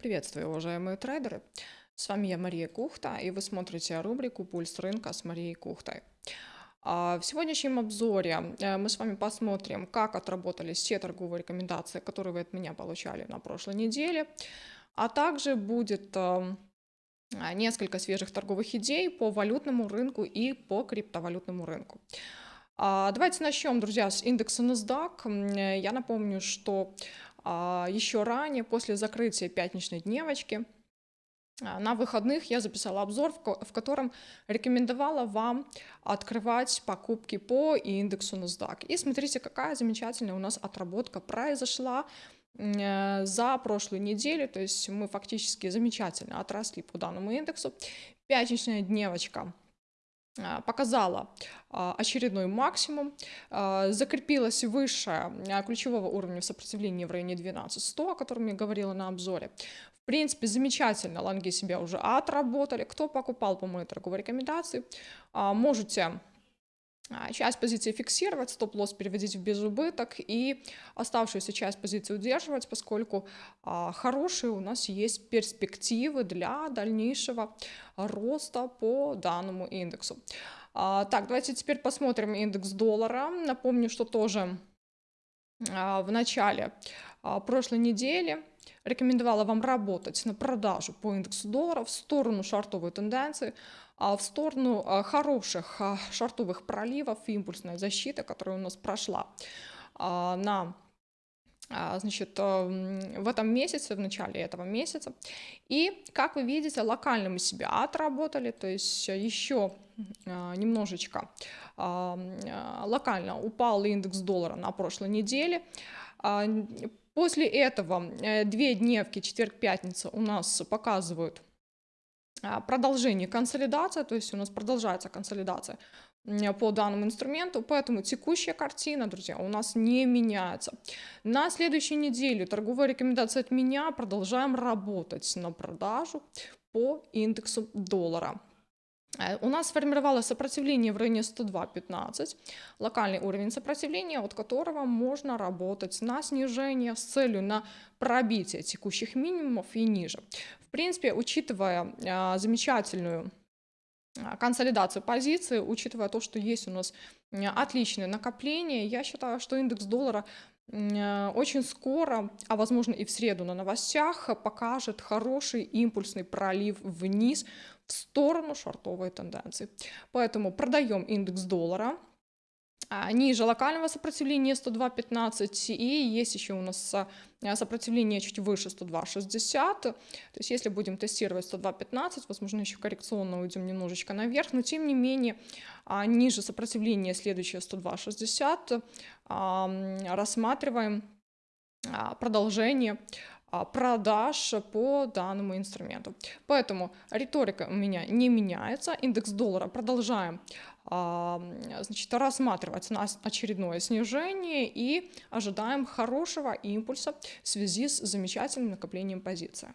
Приветствую, уважаемые трейдеры! С вами я Мария Кухта, и вы смотрите рубрику «Пульс рынка» с Марией Кухтой. А, в сегодняшнем обзоре э, мы с вами посмотрим, как отработались все торговые рекомендации, которые вы от меня получали на прошлой неделе, а также будет э, несколько свежих торговых идей по валютному рынку и по криптовалютному рынку. А, давайте начнем, друзья, с индекса NASDAQ. Я напомню, что еще ранее, после закрытия пятничной дневочки, а, на выходных я записала обзор, в котором рекомендовала вам открывать покупки по индексу NASDAQ. И смотрите, какая замечательная у нас отработка произошла э, за прошлую неделю, то есть мы фактически замечательно отросли по данному индексу. Пятничная дневочка а, показала а, очередной максимум, а, закрепилась выше ключевого уровня сопротивления в районе 12100, о котором я говорила на обзоре. В принципе, замечательно, лонги себя уже отработали. Кто покупал по моей торговой рекомендации, можете а, часть позиции фиксировать, стоп-лосс переводить в безубыток и оставшуюся часть позиции удерживать, поскольку а, хорошие у нас есть перспективы для дальнейшего роста по данному индексу. А, так, давайте теперь посмотрим индекс доллара. Напомню, что тоже а, в начале а, прошлой недели рекомендовала вам работать на продажу по индексу доллара в сторону шартовой тенденции, а в сторону а, хороших а, шартовых проливов, импульсной защиты, которая у нас прошла на значит, в этом месяце, в начале этого месяца. И, как вы видите, локально мы себя отработали, то есть еще немножечко локально упал индекс доллара на прошлой неделе. После этого э, две дневки, четверг-пятница у нас показывают а, продолжение консолидации, то есть у нас продолжается консолидация по данному инструменту, поэтому текущая картина, друзья, у нас не меняется. На следующей неделе торговая рекомендация от меня, продолжаем работать на продажу по индексу доллара. Э, у нас сформировалось сопротивление в районе 102.15, локальный уровень сопротивления, от которого можно работать на снижение с целью на пробитие текущих минимумов и ниже. В принципе, учитывая а, замечательную а, консолидацию позиции, учитывая то, что есть у нас отличное накопление, я считаю, что индекс доллара э, очень скоро, а возможно и в среду на новостях, покажет хороший импульсный пролив вниз в сторону шортовой тенденции. Поэтому продаем индекс доллара, а, ниже локального сопротивления 102.15 и есть еще у нас а, сопротивление чуть выше 102.60. То есть если будем тестировать 102.15, возможно еще коррекционно уйдем немножечко наверх, но тем не менее а, ниже сопротивления следующее 102.60 рассматриваем продолжение продаж по данному инструменту. Поэтому риторика у меня не меняется, индекс доллара продолжаем значит, рассматривать на очередное снижение и ожидаем хорошего импульса в связи с замечательным накоплением позиции.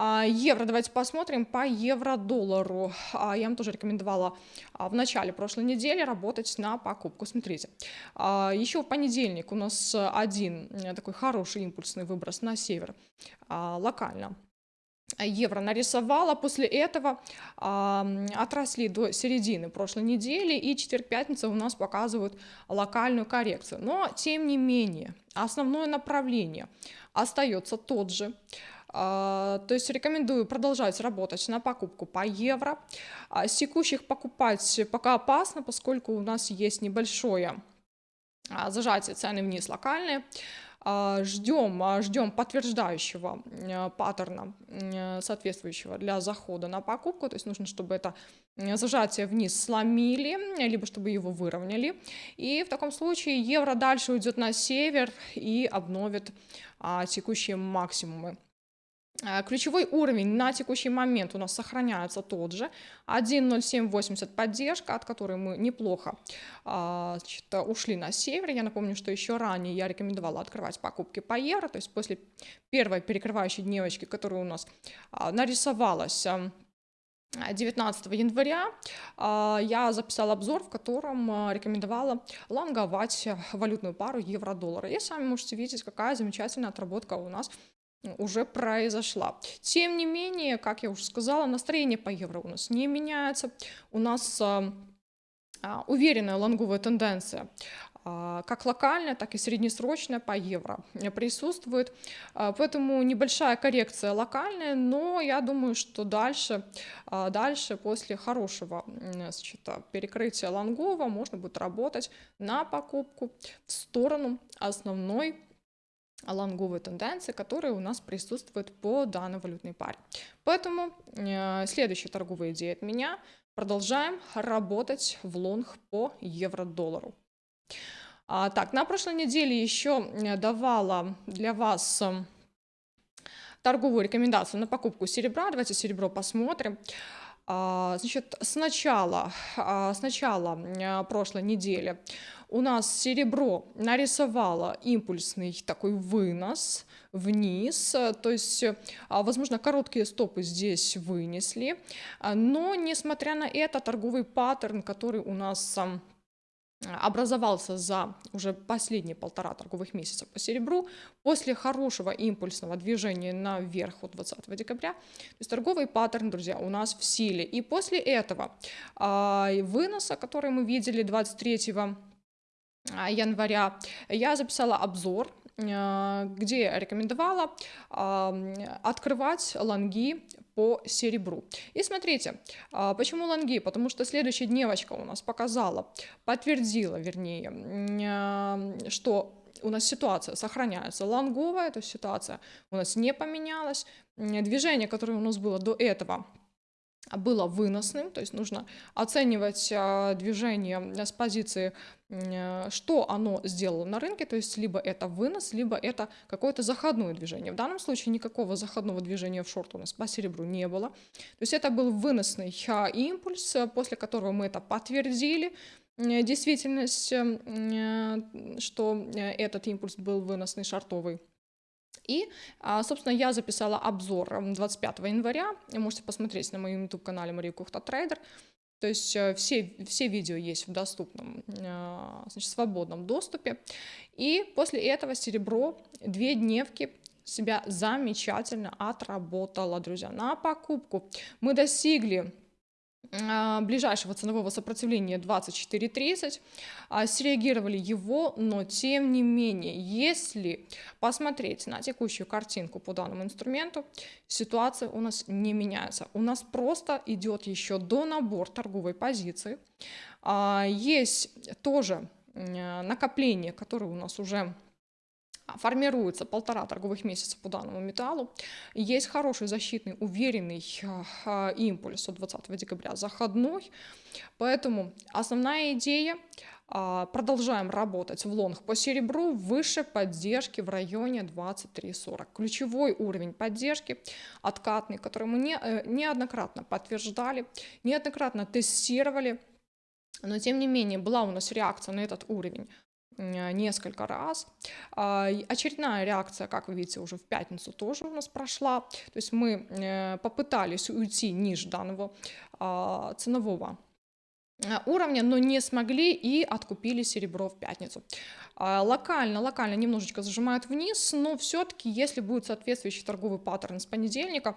А, евро, давайте посмотрим по евро-доллару. А, я вам тоже рекомендовала а, в начале прошлой недели работать на покупку. Смотрите, еще в понедельник у нас один э, такой хороший импульсный выброс на север локально евро нарисовала. После этого э, отросли до середины прошлой недели, и четверг-пятница у нас показывают локальную коррекцию. Но, тем не менее, основное направление остается тот же. То есть рекомендую продолжать работать на покупку по евро. Uh, с текущих покупать пока опасно, поскольку у нас есть небольшое uh, зажатие цены вниз локальные. Ждем, ждем подтверждающего паттерна, соответствующего для захода на покупку. То есть нужно, чтобы это зажатие вниз сломили, либо чтобы его выровняли. И в таком случае евро дальше уйдет на север и обновит текущие максимумы. Э, ключевой уровень на текущий момент у нас сохраняется тот же, 1.0780 поддержка, от которой мы неплохо а, значит, ушли на север. Я напомню, что еще ранее я рекомендовала открывать покупки по евро, то есть после первой перекрывающей дневочки, которая у нас а, нарисовалась 19 эм, января а, я записала обзор, в котором рекомендовала лонговать валютную пару евро-доллара. И сами можете видеть, какая замечательная отработка у нас уже произошла. Тем не менее, как я уже сказала, настроение по евро у нас не меняется. У нас а, а, уверенная лонговая тенденция а, как локальная, так и среднесрочная по евро присутствует. А, поэтому небольшая коррекция локальная, но я думаю, что дальше, дальше после хорошего значит, перекрытия лонгова можно будет работать на покупку в сторону основной лонговой тенденции, которая у нас присутствует по данной валютной паре. Поэтому э, следующая торговая идея от меня. Продолжаем работать в лонг по евро-доллару. А, так, на прошлой неделе еще э, давала для вас э, торговую рекомендацию на покупку серебра. Давайте серебро посмотрим. А, значит, сначала, а, сначала э, прошлой недели у нас серебро нарисовало импульсный такой вынос вниз, то есть, возможно, короткие стопы здесь вынесли, но, несмотря на это, торговый паттерн, который у нас образовался за уже последние полтора торговых месяца по серебру после хорошего импульсного движения наверх от 20 декабря. То есть торговый паттерн, друзья, у нас в силе. И после этого э, выноса, который мы видели 23 а, января, я записала обзор а, где рекомендовала открывать лонги по серебру. И смотрите, а, почему лонги? Потому что следующая дневочка у нас показала, подтвердила, вернее, что у нас ситуация сохраняется лонговая, то есть ситуация у нас не поменялась. Движение, которое у нас было до этого, было выносным, то есть нужно оценивать а, движение с позиции, а, что оно сделало на рынке, то есть либо это вынос, либо это какое-то заходное движение. В данном случае никакого заходного движения в шорт у нас по серебру не было. То есть это был выносный а, импульс, после которого мы это подтвердили, действительность, что этот импульс был выносный шортовый. И, а, собственно, я записала обзор 25 января. Можете посмотреть на моем YouTube-канале Мария Кухта Трейдер. То есть э, все, все видео есть в доступном, а, значит, свободном доступе. И после этого серебро две дневки себя замечательно отработало, друзья, на покупку. Мы достигли ближайшего ценового сопротивления 24.30, а, среагировали его, но тем не менее, если посмотреть на текущую картинку по данному инструменту, ситуация у нас не меняется. У нас просто идет еще до набор торговой позиции. А, есть тоже накопление, которое у нас уже формируется полтора торговых месяца по данному металлу. Есть хороший защитный, уверенный э, импульс от 20 декабря заходной. Поэтому основная идея э, продолжаем работать в лонг по серебру выше поддержки в районе 23.40. Ключевой уровень поддержки откатный, который мы не, э, неоднократно подтверждали, неоднократно тестировали, но тем не менее была у нас реакция на этот уровень несколько раз. А, очередная реакция, как вы видите, уже в пятницу тоже у нас прошла. То есть мы э, попытались уйти ниже данного а, ценового э, уровня, но не смогли и откупили серебро в пятницу. А, локально, локально немножечко зажимают вниз, но все-таки, если будет соответствующий торговый паттерн с понедельника,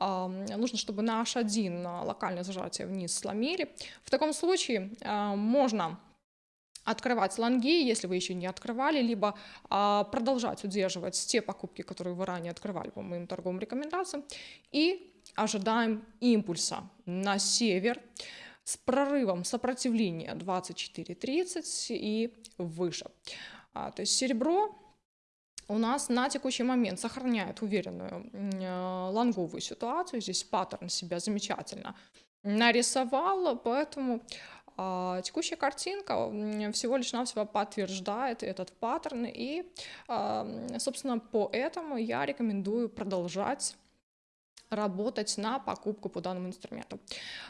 нужно, чтобы на H1 локальное зажатие вниз сломили. В таком случае можно открывать лонги, если вы еще не открывали, либо а, продолжать удерживать те покупки, которые вы ранее открывали по моим торговым рекомендациям. И ожидаем импульса на север с прорывом сопротивления 24.30 и выше. А, то есть серебро у нас на текущий момент сохраняет уверенную э, лонговую ситуацию. Здесь паттерн себя замечательно нарисовал, поэтому а, текущая картинка всего лишь навсего подтверждает этот паттерн, и, а, собственно, по этому я рекомендую продолжать работать на покупку по данному инструменту.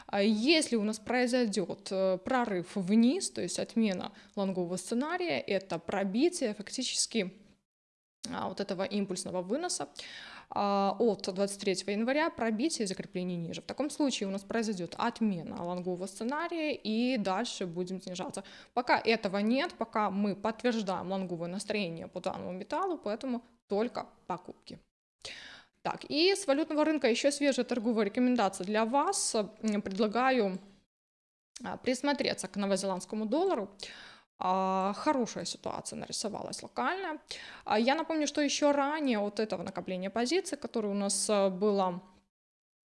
А если у нас произойдет э, прорыв вниз, то есть отмена лонгового сценария, это пробитие фактически вот этого импульсного выноса, а, от 23 января пробитие закрепление ниже. В таком случае у нас произойдет отмена лонгового сценария и дальше будем снижаться. Пока этого нет, пока мы подтверждаем лонговое настроение по данному металлу, поэтому только покупки. Так, и с валютного рынка еще свежая торговая рекомендация для вас. Предлагаю а, присмотреться к новозеландскому доллару. А, хорошая ситуация нарисовалась локальная. А, я напомню, что еще ранее от этого накопления позиций, которое у нас было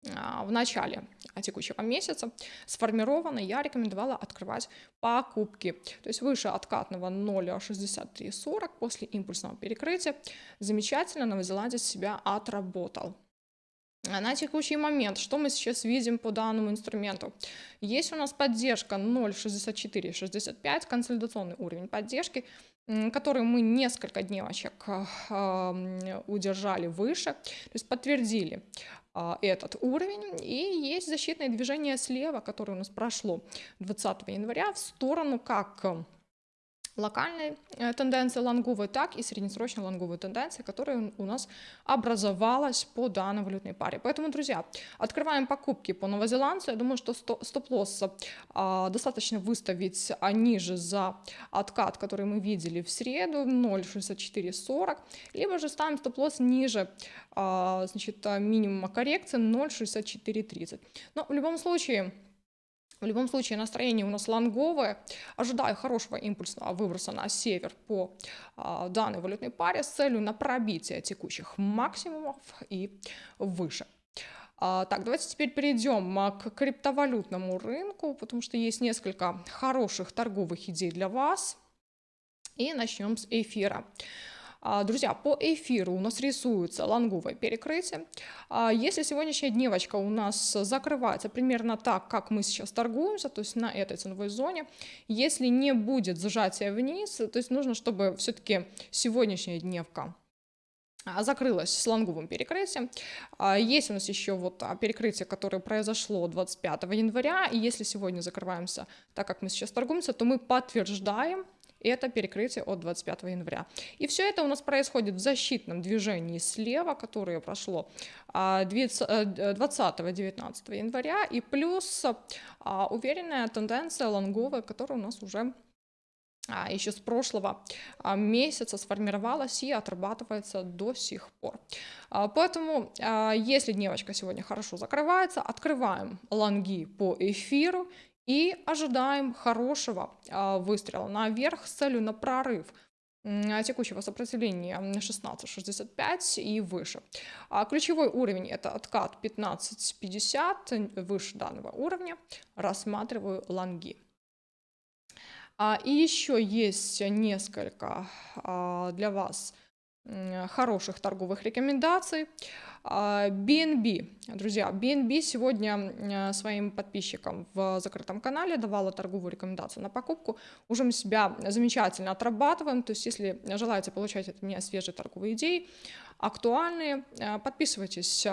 в начале текущего месяца сформировано, я рекомендовала открывать покупки. То есть выше откатного 0,6340 после импульсного перекрытия. Замечательно Новозеландец себя отработал. На текущий момент, что мы сейчас видим по данному инструменту? Есть у нас поддержка 0,6465, консолидационный уровень поддержки, который мы несколько дневочек э, удержали выше, то есть подтвердили а, этот уровень. И есть защитное движение слева, которое у нас прошло 20 января в сторону как локальной э, тенденции лонговой, так и среднесрочной лонговой тенденции, которая у нас образовалась по данной валютной паре. Поэтому, друзья, открываем покупки по новозеландцу. Я думаю, что стоп-лосс а, достаточно выставить а, ниже за откат, который мы видели в среду, 0,6440, либо же ставим стоп-лосс ниже а, значит, минимума коррекции 0,6430. Но в любом случае, в любом случае настроение у нас лонговое. Ожидаю хорошего импульсного выброса на север по а, данной валютной паре с целью на пробитие текущих максимумов и выше. А, так, давайте теперь перейдем а, к криптовалютному рынку, потому что есть несколько хороших торговых идей для вас. И начнем с эфира. А, друзья, по эфиру у нас рисуется лонговое перекрытие. А, если сегодняшняя дневочка у нас закрывается примерно так, как мы сейчас торгуемся, то есть на этой ценовой зоне, если не будет зажатия вниз, то есть нужно, чтобы все-таки сегодняшняя дневка а, закрылась с лонговым перекрытием. Есть у нас еще вот перекрытие, которое произошло 25 января, и если сегодня закрываемся так, как мы сейчас торгуемся, то мы подтверждаем это перекрытие от 25 января. И все это у нас происходит в защитном движении слева, которое прошло 20-19 э, января, и плюс а, уверенная тенденция лонговая, которая у нас уже а, еще с прошлого а, месяца сформировалась и отрабатывается до сих пор. Поэтому, если дневочка сегодня хорошо закрывается, открываем лонги по эфиру и ожидаем хорошего а, выстрела наверх с целью на прорыв текущего сопротивления 16.65 и выше. А ключевой уровень это откат 15.50, выше данного уровня рассматриваю лонги. А, и еще есть несколько для вас хороших торговых рекомендаций. BNB, а, друзья, BNB сегодня своим подписчикам в закрытом канале давала торговую рекомендацию на покупку. Уже мы себя замечательно отрабатываем, то есть если желаете получать от меня свежие торговые идеи, актуальные, а, подписывайтесь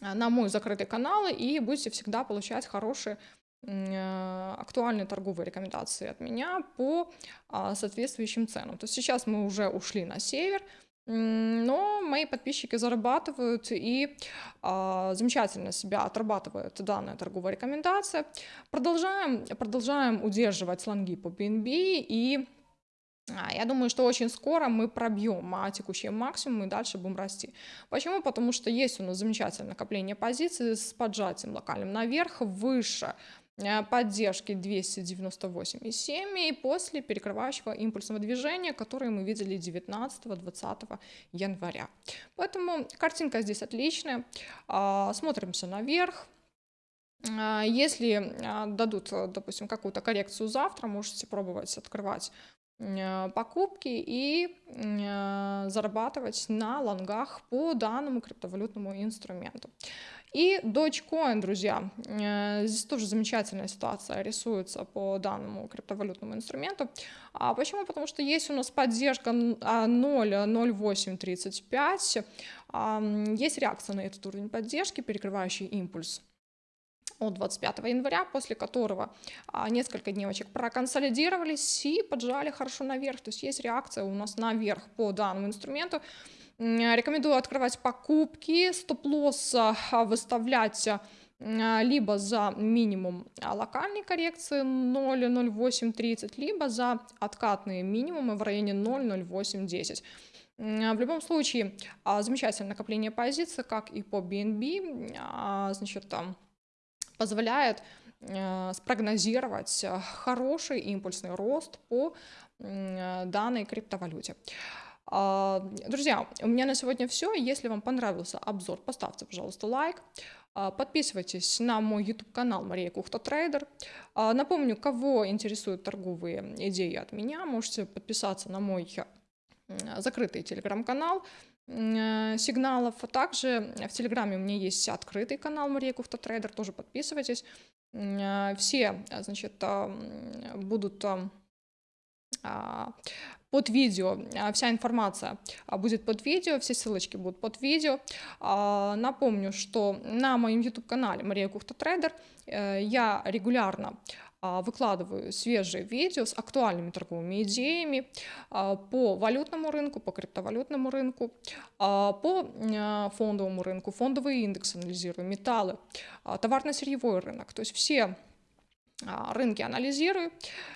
на мой закрытый канал и будете всегда получать хорошие актуальные торговые рекомендации от меня по соответствующим ценам. То есть сейчас мы уже ушли на север, но мои подписчики зарабатывают и а, замечательно себя отрабатывают данная торговая рекомендация. Продолжаем, продолжаем удерживать слонги по BNB и а, я думаю, что очень скоро мы пробьем а, текущий максимум и дальше будем расти. Почему? Потому что есть у нас замечательное накопление позиций с поджатием локальным наверх, выше Э, поддержки 298,7 и после перекрывающего импульсного движения, которое мы видели 19-20 января. Поэтому картинка здесь отличная. А, смотримся наверх. А, если а, дадут, допустим, какую-то коррекцию завтра, можете пробовать открывать покупки и зарабатывать на лонгах по данному криптовалютному инструменту. И Dogecoin, друзья, э, здесь тоже замечательная ситуация рисуется по данному криптовалютному инструменту. А почему? Потому что есть у нас поддержка 0.0835, а, есть реакция на этот уровень поддержки, перекрывающий импульс от 25 января, после которого а, несколько дневочек проконсолидировались и поджали хорошо наверх. То есть есть реакция у нас наверх по данному инструменту. Рекомендую открывать покупки, стоп-лосс выставлять а, либо за минимум локальной коррекции 0,0830, либо за откатные минимумы в районе 0,0810. В любом случае, а, замечательное накопление позиций, как и по BNB, а, значит, там позволяет спрогнозировать хороший импульсный рост по данной криптовалюте. А, друзья, у меня на сегодня все. Если вам понравился обзор, поставьте, пожалуйста, лайк. А, подписывайтесь на мой YouTube-канал Мария Кухта Трейдер. А, напомню, кого интересуют торговые идеи от меня, можете подписаться на мой закрытый телеграм-канал сигналов. А также в Телеграме у меня есть открытый канал Мария Кухта Трейдер, тоже подписывайтесь. Все, значит, будут под видео, а, вся информация а, будет под видео, все ссылочки будут под видео. А, напомню, что на моем YouTube-канале Мария Кухта Трейдер э, я регулярно выкладываю свежие видео с актуальными торговыми идеями по валютному рынку, по криптовалютному рынку, по фондовому рынку, фондовый индекс анализирую, металлы, товарно-сырьевой рынок. То есть все рынки анализирую,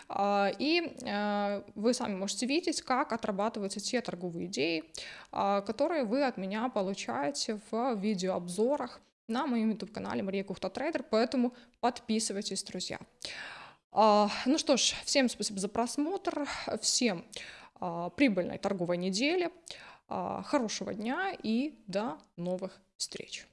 а, и а, вы сами можете видеть, как отрабатываются те торговые идеи, которые вы от меня получаете в видеообзорах на моем YouTube-канале Мария Кухта Трейдер, поэтому подписывайтесь, друзья. Ну что ж, всем спасибо за просмотр, всем прибыльной торговой недели, хорошего дня и до новых встреч.